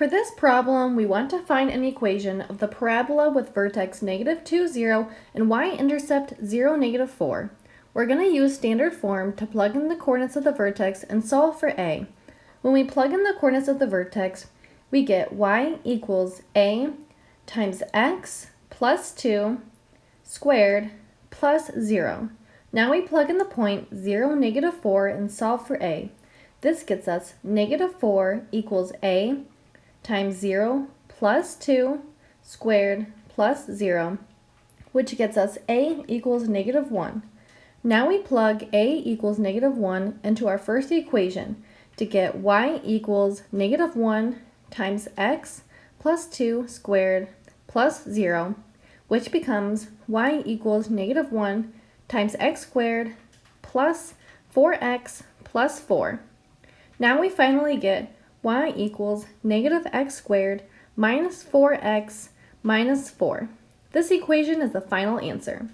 For this problem, we want to find an equation of the parabola with vertex negative 2, 0 and y-intercept 0, negative 4. We're going to use standard form to plug in the coordinates of the vertex and solve for a. When we plug in the coordinates of the vertex, we get y equals a times x plus 2 squared plus 0. Now we plug in the point 0, negative 4 and solve for a. This gets us negative 4 equals a times 0 plus 2 squared plus 0, which gets us a equals negative 1. Now we plug a equals negative 1 into our first equation to get y equals negative 1 times x plus 2 squared plus 0, which becomes y equals negative 1 times x squared plus 4x plus 4. Now we finally get y equals negative x squared minus 4x minus 4. This equation is the final answer.